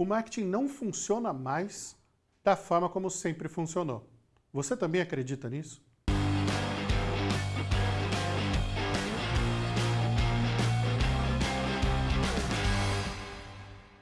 o marketing não funciona mais da forma como sempre funcionou. Você também acredita nisso?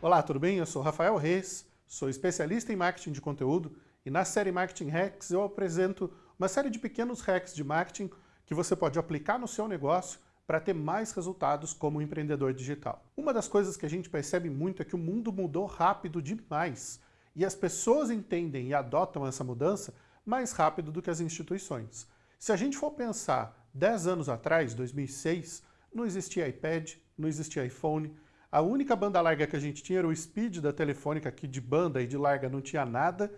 Olá, tudo bem? Eu sou Rafael Reis, sou especialista em marketing de conteúdo e na série Marketing Hacks eu apresento uma série de pequenos hacks de marketing que você pode aplicar no seu negócio para ter mais resultados como empreendedor digital. Uma das coisas que a gente percebe muito é que o mundo mudou rápido demais e as pessoas entendem e adotam essa mudança mais rápido do que as instituições. Se a gente for pensar 10 anos atrás, 2006, não existia iPad, não existia iPhone, a única banda larga que a gente tinha era o speed da telefônica, que de banda e de larga não tinha nada,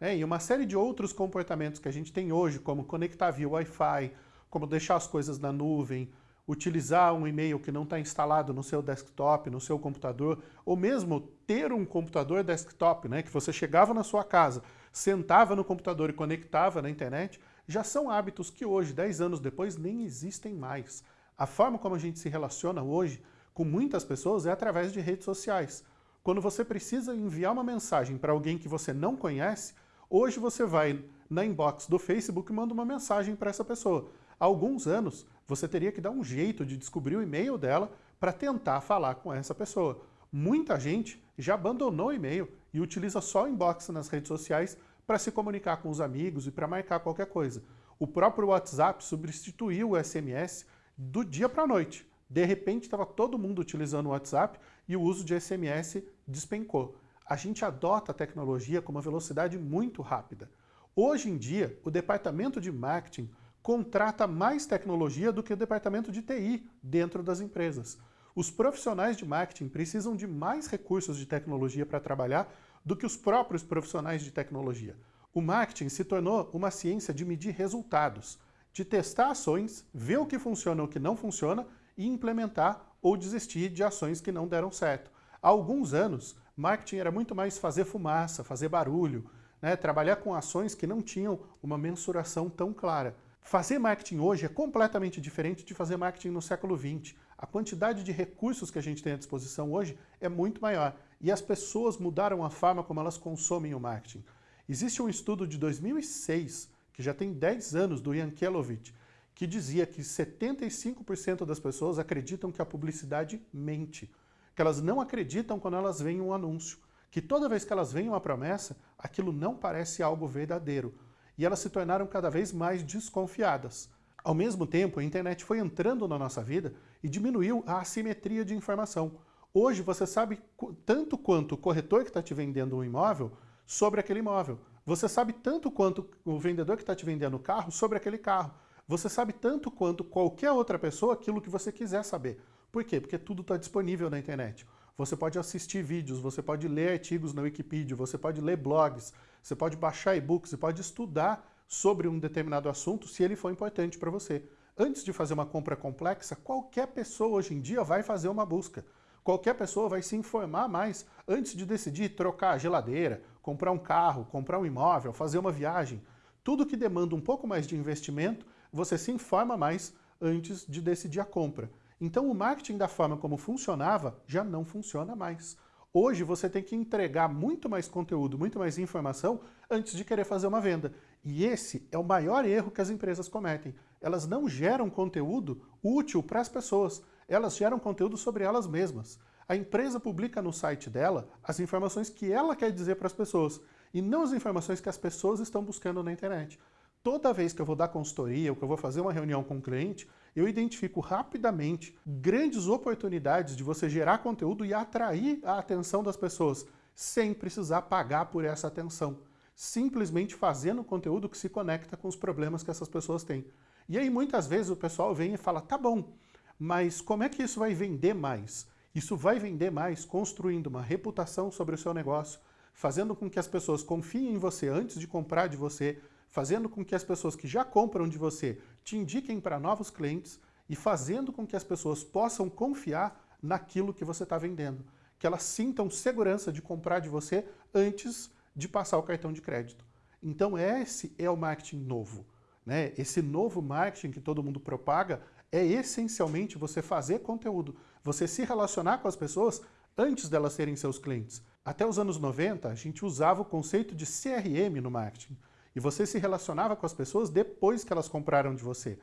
né? e uma série de outros comportamentos que a gente tem hoje, como conectar via Wi-Fi, como deixar as coisas na nuvem, utilizar um e-mail que não está instalado no seu desktop, no seu computador, ou mesmo ter um computador desktop, né, que você chegava na sua casa, sentava no computador e conectava na internet, já são hábitos que hoje, 10 anos depois, nem existem mais. A forma como a gente se relaciona hoje com muitas pessoas é através de redes sociais. Quando você precisa enviar uma mensagem para alguém que você não conhece, hoje você vai na inbox do Facebook e manda uma mensagem para essa pessoa. Há alguns anos, você teria que dar um jeito de descobrir o e-mail dela para tentar falar com essa pessoa. Muita gente já abandonou o e-mail e utiliza só o inbox nas redes sociais para se comunicar com os amigos e para marcar qualquer coisa. O próprio WhatsApp substituiu o SMS do dia para a noite. De repente estava todo mundo utilizando o WhatsApp e o uso de SMS despencou. A gente adota a tecnologia com uma velocidade muito rápida. Hoje em dia, o departamento de marketing contrata mais tecnologia do que o departamento de TI dentro das empresas. Os profissionais de marketing precisam de mais recursos de tecnologia para trabalhar do que os próprios profissionais de tecnologia. O marketing se tornou uma ciência de medir resultados, de testar ações, ver o que funciona e o que não funciona e implementar ou desistir de ações que não deram certo. Há alguns anos, marketing era muito mais fazer fumaça, fazer barulho, né? trabalhar com ações que não tinham uma mensuração tão clara. Fazer marketing hoje é completamente diferente de fazer marketing no século XX. A quantidade de recursos que a gente tem à disposição hoje é muito maior e as pessoas mudaram a forma como elas consomem o marketing. Existe um estudo de 2006, que já tem 10 anos, do Ian Kelovich, que dizia que 75% das pessoas acreditam que a publicidade mente, que elas não acreditam quando elas veem um anúncio, que toda vez que elas veem uma promessa, aquilo não parece algo verdadeiro e elas se tornaram cada vez mais desconfiadas. Ao mesmo tempo, a internet foi entrando na nossa vida e diminuiu a assimetria de informação. Hoje você sabe tanto quanto o corretor que está te vendendo um imóvel sobre aquele imóvel. Você sabe tanto quanto o vendedor que está te vendendo o carro sobre aquele carro. Você sabe tanto quanto qualquer outra pessoa aquilo que você quiser saber. Por quê? Porque tudo está disponível na internet. Você pode assistir vídeos, você pode ler artigos na Wikipedia, você pode ler blogs, você pode baixar e-books, você pode estudar sobre um determinado assunto se ele for importante para você. Antes de fazer uma compra complexa, qualquer pessoa hoje em dia vai fazer uma busca. Qualquer pessoa vai se informar mais antes de decidir trocar a geladeira, comprar um carro, comprar um imóvel, fazer uma viagem. Tudo que demanda um pouco mais de investimento, você se informa mais antes de decidir a compra. Então o marketing da forma como funcionava já não funciona mais. Hoje você tem que entregar muito mais conteúdo, muito mais informação antes de querer fazer uma venda. E esse é o maior erro que as empresas cometem. Elas não geram conteúdo útil para as pessoas, elas geram conteúdo sobre elas mesmas. A empresa publica no site dela as informações que ela quer dizer para as pessoas, e não as informações que as pessoas estão buscando na internet. Toda vez que eu vou dar consultoria ou que eu vou fazer uma reunião com um cliente, eu identifico rapidamente grandes oportunidades de você gerar conteúdo e atrair a atenção das pessoas, sem precisar pagar por essa atenção. Simplesmente fazendo conteúdo que se conecta com os problemas que essas pessoas têm. E aí muitas vezes o pessoal vem e fala, tá bom, mas como é que isso vai vender mais? Isso vai vender mais construindo uma reputação sobre o seu negócio, fazendo com que as pessoas confiem em você antes de comprar de você, fazendo com que as pessoas que já compram de você te indiquem para novos clientes e fazendo com que as pessoas possam confiar naquilo que você está vendendo. Que elas sintam segurança de comprar de você antes de passar o cartão de crédito. Então esse é o marketing novo. Né? Esse novo marketing que todo mundo propaga é essencialmente você fazer conteúdo, você se relacionar com as pessoas antes delas serem seus clientes. Até os anos 90, a gente usava o conceito de CRM no marketing. E você se relacionava com as pessoas depois que elas compraram de você.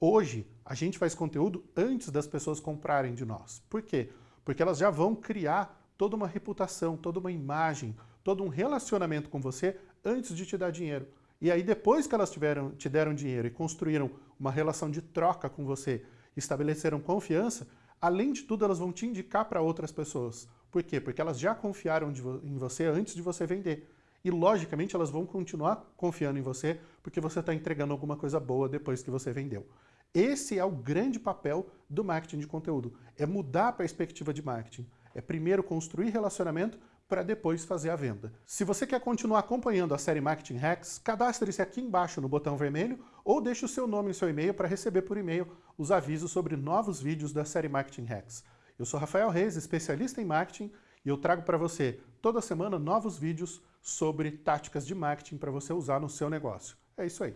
Hoje, a gente faz conteúdo antes das pessoas comprarem de nós. Por quê? Porque elas já vão criar toda uma reputação, toda uma imagem, todo um relacionamento com você antes de te dar dinheiro. E aí, depois que elas tiveram, te deram dinheiro e construíram uma relação de troca com você, estabeleceram confiança, além de tudo, elas vão te indicar para outras pessoas. Por quê? Porque elas já confiaram vo em você antes de você vender. E, logicamente, elas vão continuar confiando em você porque você está entregando alguma coisa boa depois que você vendeu. Esse é o grande papel do marketing de conteúdo, é mudar a perspectiva de marketing. É primeiro construir relacionamento para depois fazer a venda. Se você quer continuar acompanhando a série Marketing Hacks, cadastre-se aqui embaixo no botão vermelho ou deixe o seu nome e seu e-mail para receber por e-mail os avisos sobre novos vídeos da série Marketing Hacks. Eu sou Rafael Reis, especialista em marketing, e eu trago para você toda semana novos vídeos sobre táticas de marketing para você usar no seu negócio. É isso aí.